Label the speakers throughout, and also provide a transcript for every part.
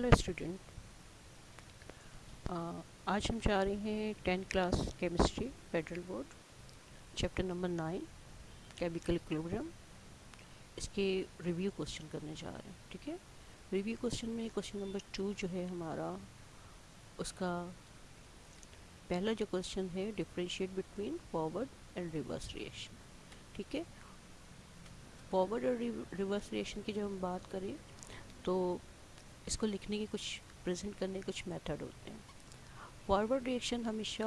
Speaker 1: Hello student आज हम जा रहे हैं tenth class chemistry federal board chapter number nine chemical equilibrium इसके रिव्यू क्वेश्चन करने जा रहे हैं, ठीक है? रिव्यू क्वेश्चन में क्वेश्चन नंबर टू जो है हमारा, उसका पहला जो क्वेश्चन है differentiate between forward and reverse reaction ठीक है? फॉरवर्ड और रिवर्स रिएक्शन की जब हम बात करें तो इसको लिखने के कुछ प्रेजेंट करने के कुछ मेथड होते हैं। फॉरवर्ड रिएक्शन हमेशा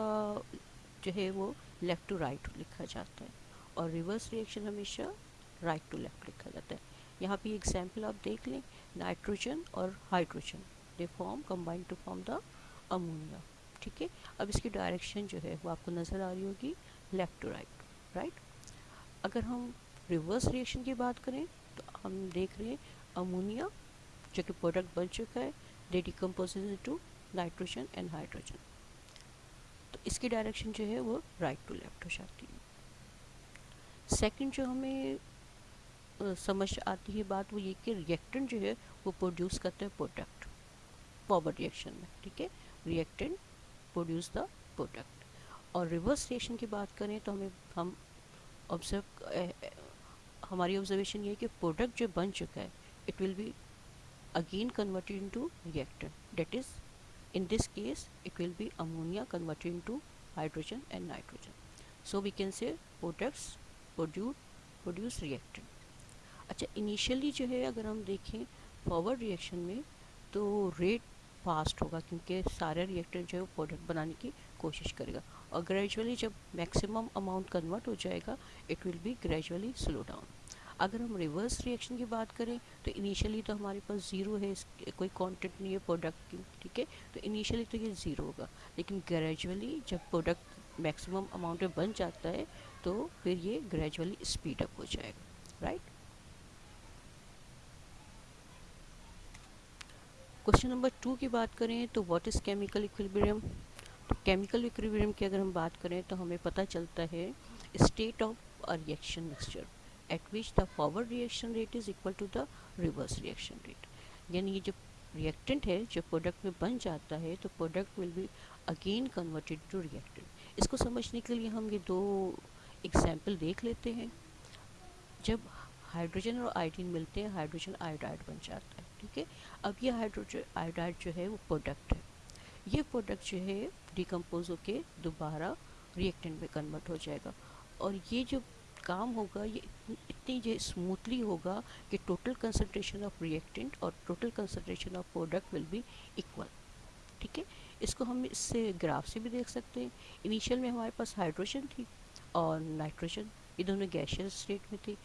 Speaker 1: जो है वो लेफ़्ट टू राइट लिखा जाता है और रिवर्स रिएक्शन हमेशा राइट टू लेफ़्ट लिखा जाता है। यहाँ पे एग्जांपल आप देख लें नाइट्रोजन और hydrogen they form combine to form the ammonia ठीक है? अब इसकी डायरेक्शन जो है वो आपको नज़र आ रही होगी लेफ़्ट टू राइट राइट अगर हम रिवर्स रिएक्शन की बात करें तो हम देख रहे हैं अमोनिया जो कि प्रोडक्ट बन चुका है they decompose to nitrogen and hydrogen तो इसकी डायरेक्शन जो है वो राइट टू लेफ़्ट हो जाती है। सेकंड जो हमें समझ आती है बात वो ये कि रिएक्टेंट जो है वो प्रोड्यूस करते हैं प्रोडक्ट फॉरवर्ड रिएक्शन में, ठीक है? रिएक्टेंट प्रोड्यूस द प्रोडक्ट और रिवर्स रिएक्शन की बात करें तो हमें, हम ऑब्ज़र्व हमारी ऑब्जर्वेशन ये है कि प्रोडक्ट जो बन चुका है it will be again converted into reactant that is in this case it will be ammonia converted into hydrogen and nitrogen so we can say products produce produce reactant अच्छा initially जो है अगर हम देखें फॉरवर्ड रिएक्शन में तो rate fast होगा क्योंकि सारे रिएक्टर जो है वो प्रोडक्ट बनाने की कोशिश करेगा और ग्रेजुअली जब मैक्सिमम अमाउंट कन्वर्ट हो जाएगा it will be gradually slow down अगर हम रिवर्स रिएक्शन की बात करें तो इनिशियली तो हमारे पास ज़ीरो है कोई क्वांटिटी नहीं है प्रोडक्ट की, ठीक है? तो इनिशियली तो ये ज़ीरो होगा। लेकिन ग्रेजुअली जब प्रोडक्ट मैक्सिमम अमाउंट में बन जाता है तो फिर ये ग्रेजुअली स्पीड अप हो जाएगा राइट क्वेश्चन नंबर टू की बात करें तो व्हाट इज़ केमिकल इक्विलिब्रियम तो केमिकल इक्विलिब्रियम की अगर हम बात करें तो हमें पता चलता है state of reaction mixture at which the forward reaction rate is equal to the reverse reaction rate. यानी ये जो रिएक्टेंट है, जो प्रोडक्ट में बन जाता है तो product will be again converted to reactant इसको समझने के लिए हम ये दो एग्ज़ाम्पल देख लेते हैं। जब हाइड्रोजन और आयोडीन मिलते हैं हाइड्रोजन आयोडाइड बन जाता है, ठीक है? अब ये हाइड्रोजन आयोडाइड जो है, वो प्रोडक्ट है। ये प्रोडक्ट जो है डिकम्पोज होके दोबारा रिएक्टेंट में कन्वर्ट हो जाएगा। और ये जो काम होगा, ये इतनी जो स्मूथली होगा कि टोटल कंसनट्रेशन ऑफ़ रिएक्टेंट और total concentration of product will be equal ठीक है? इसको हम इससे ग्राफ से भी देख सकते हैं। इनिशियल में हमारे पास हाइड्रोजन थी और नाइट्रोजन ये दोनों गैशियस स्टेट में थी।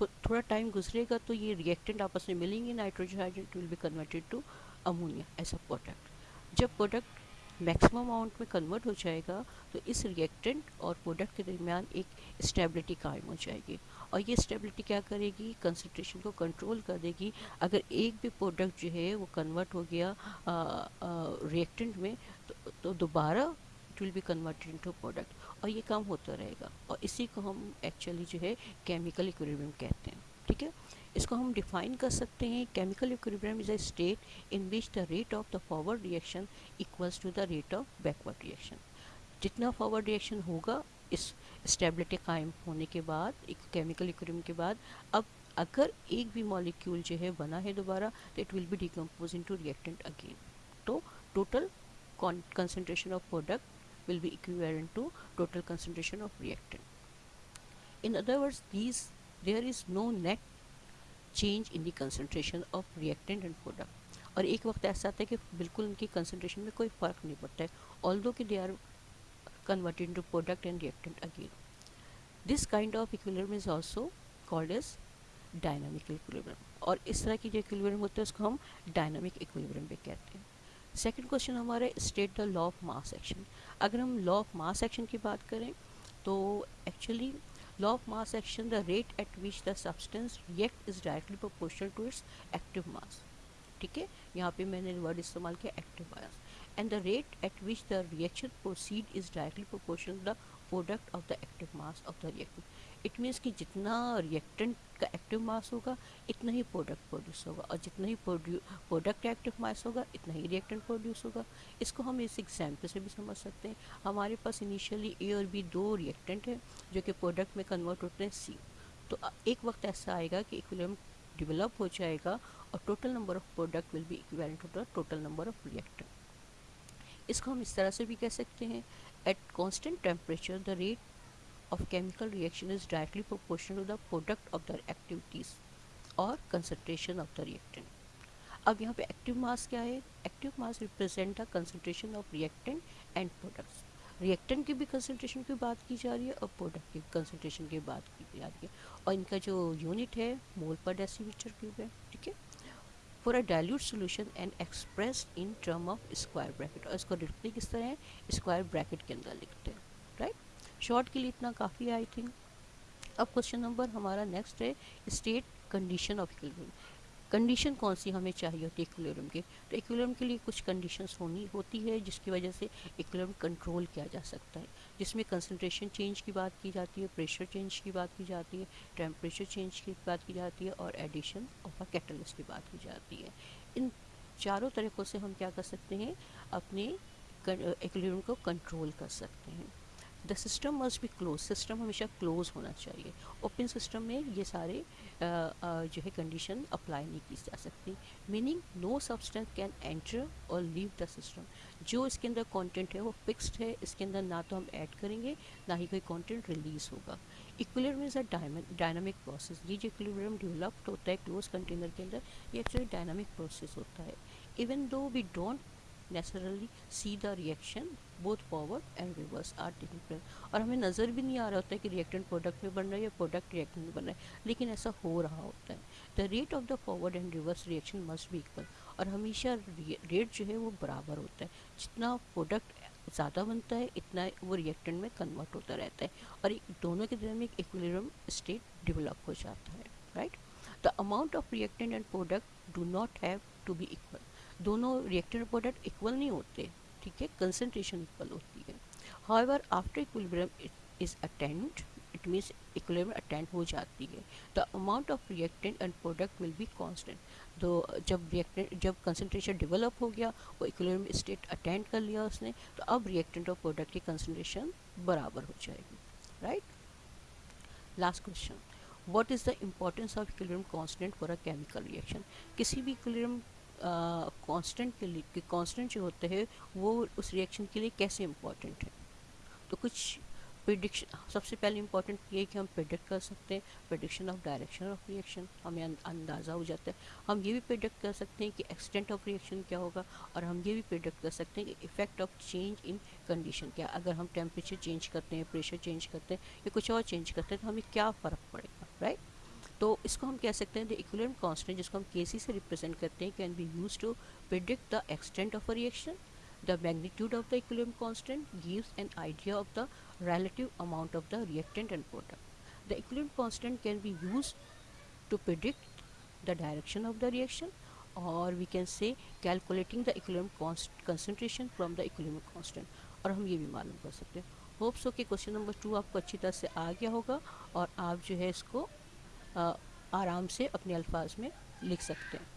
Speaker 1: थोड़ा टाइम गुजरेगा तो ये रिएक्टेंट आपस में मिलेंगे nitrogen hydrate will be converted to ammonia as a product जब प्रोडक्ट मैक्सिमम अमाउंट में कन्वर्ट हो जाएगा तो इस रिएक्टेंट और प्रोडक्ट के दरमियान एक स्टेबिलिटी कायम हो जाएगी। और ये स्टेबिलिटी क्या करेगी? कंसनट्रेशन को कंट्रोल कर देगी। अगर एक भी प्रोडक्ट जो है वो कन्वर्ट हो गया रिएक्टेंट में तो, तो दोबारा it will be converted into product और ये कम होता रहेगा। और इसी को हम एक्चुअली जो है केमिकल इक्विलिब्रियम कहते हैं। ठीक है? इसको हम डिफाइन कर सकते हैं chemical equilibrium is a state in which the rate of the forward reaction equals to the rate of backward reaction जितना फॉरवर्ड रिएक्शन होगा, इस स्टेबिलिटी कायम होने के बाद, एक केमिकल इक्विलिब्रियम के बाद, अब अगर एक भी मॉलिक्यूल जो है बना है दोबारा तो it will be decompose into reactant again तो total concentration of product will be equivalent to total concentration of reactant. In other words, these there is no net change in the concentration of reactant and product और एक वक्त ऐसा आता है कि बिल्कुल उनकी कंसनट्रेशन में कोई फ़र्क नहीं पड़ता है ऑल दो कि they are converted to product and reactant again this kind of equilibrium is also called as dynamic equilibrium और इस तरह की जो इक्विलिब्रियम होते हैं, उसको हम डायनामिक इक्विलिब्रियम भी कहते हैं। सेकेंड क्वेश्चन हमारे state the law of mass action अगर हम लॉ ऑफ़ मास एक्शन की बात करें तो actually law of mass action the rate at which the substance react is directly proportional to its active mass ठीक है यहाँ पे मैंने वर्ड इस्तेमाल किया active mass and the rate at which the reaction proceed is directly proportional the product of the active mass of the reaction it means कि जितना reactant का एक्टिव मास होगा, इतना ही प्रोडक्ट प्रोड्यूस होगा और जितना ही प्रोडक्ट एक्टिव मास होगा, इतना ही रिएक्टेंट प्रोड्यूस होगा। इसको हम इस एग्ज़ाम्पल से भी समझ सकते हैं। हमारे पास इनिशियली ए और बी दो रिएक्टेंट है, जो कि प्रोडक्ट में कन्वर्ट होते हैं सी तो एक वक्त ऐसा आएगा कि इक्विलिब्रियम डेवलप हो जाएगा और total number of product will be equivalent to the total number of reactant इसको हम इस तरह से भी कह सकते हैं। At constant temperature the rate of chemical reaction is directly proportional to the product of their activities or concentration of the reactant. अब यहाँ पे एक्टिव मास क्या है? Active mass represent the concentration of reactant and products reactant की भी concentration की बात की जा रही है और प्रोडक्ट की कंसनट्रेशन की बात की जा रही है। और इनका जो यूनिट है मोल पर डेसीमीटर क्यूब है, ठीक है? For a dilute solution and express in term of square bracket और इसको लिखते किस तरह है? स्क्वायर ब्रैकेट के अंदर लिखते हैं राइट शॉर्ट के लिए इतना काफ़ी है आई थिंक अब क्वेश्चन नंबर हमारा नेक्स्ट है state condition of equilibrium condition कौन सी हमें चाहिए होती है इक्विलिब्रियम के? तो इक्विलिब्रियम के लिए कुछ कंडीशंस होनी, होती है, जिसकी वजह से इक्विलिब्रियम कंट्रोल किया जा सकता है। जिसमें कंसंट्रेशन चेंज की बात की जाती है प्रेशर चेंज की बात की जाती है टेम्परेचर चेंज की बात की जाती है और एडिशन ऑफ़ अ कैटलिस्ट की बात की जाती है। इन चारों तरीक़ों से हम क्या कर सकते हैं? अपने इक्विलिब्रियम को कंट्रोल कर सकते हैं। The system must be close system हमेशा क्लोज होना चाहिए। ओपन सिस्टम में ये सारे आ, आ, जो है कंडीशन अप्लाई नहीं की जा सकती। Meaning no substance can enter और लीव द सिस्टम जो इसके अंदर कंटेंट है वो फिक्स्ड है। इसके अंदर ना तो हम ऐड करेंगे ना ही कोई कंटेंट रिलीज़ होगा। Equilibrium is a dynamic process ये जो इक्विलिब्रियम डेवलप्ड होता है क्लोज कंटेनर के अंदर ये एक्चुअली डायनामिक प्रोसेस होता है। Even though we don't naturally see the reaction both forward and reverse are taking और हमें नज़र भी नहीं आ रहा होता है कि रिएक्टेंट प्रोडक्ट में बन रहा है या प्रोडक्ट रिएक्टेंट में बन रहा है, लेकिन ऐसा हो रहा होता है। The rate of the forward and reverse reaction must भी इक्वल और हमेशा रेट जो है वो बराबर होता है। जितना प्रोडक्ट ज़्यादा बनता है, इतना वो रिएक्टेंट में कन्वर्ट होता रहता है। और दोनों के दरमियान एक इक्विलिब्रियम स्टेट डेवलप हो जाता है right the amount of reactant and product do not have to be equal दोनों रिएक्टेंट प्रोडक्ट इक्वल नहीं होते, ठीक है? कंसनट्रेशन इक्वल होती है। However after equilibrium is attained it means equilibrium attained हो जाती है। The amount of reactant and product will be constant तो जब रिएक्टेंट जब कंसनट्रेशन डेवलप हो गया, वो इक्विलिब्रियम स्टेट अटेंड कर लिया उसने तो अब रिएक्टेंट और प्रोडक्ट की कंसनट्रेशन बराबर हो जाएगी। Right last question what is the importance of equilibrium constant for a chemical reaction? किसी भी equilibrium कांस्टेंट के लिए, कि कांस्टेंट जो होते हैं, वो उस रिएक्शन के लिए कैसे इम्पोर्टेंट है? तो कुछ प्रिडिक्शन सबसे पहले इम्पोर्टेंट ये है कि हम प्रिडिक्ट कर सकते हैं prediction of direction of reaction हमें अंदाज़ा हो जाता है। हम ये भी प्रिडिक्ट कर सकते हैं कि एक्सटेंट ऑफ़ रिएक्शन क्या होगा, और हम ये भी प्रिडिक्ट कर सकते हैं कि effect of change in condition क्या अगर हम टेम्परेचर चेंज करते हैं प्रेशर चेंज करते हैं, या कुछ और चेंज करते हैं तो हमें क्या फ़र्क पड़ेगा राइट तो इसको हम कह सकते हैं द इक्विलियम कांस्टेंट जिसको हम के सी से रिप्रेजेंट करते हैं can be use to predict the extent of a reaction the magnitude of the equilibrium constant gives an idea of the relative amount of the reactant and product the equilibrium constant can be use to predict the direction of the reaction और we can say calculating the equilibrium concentration from the equilibrium constant और हम ये भी मालूम कर सकते हैं। Hopes हो कि क्वेश्चन नंबर टू आपको अच्छी तरह से आ गया होगा और आप जो है इसको आराम से अपने अल्फाज में लिख सकते हैं।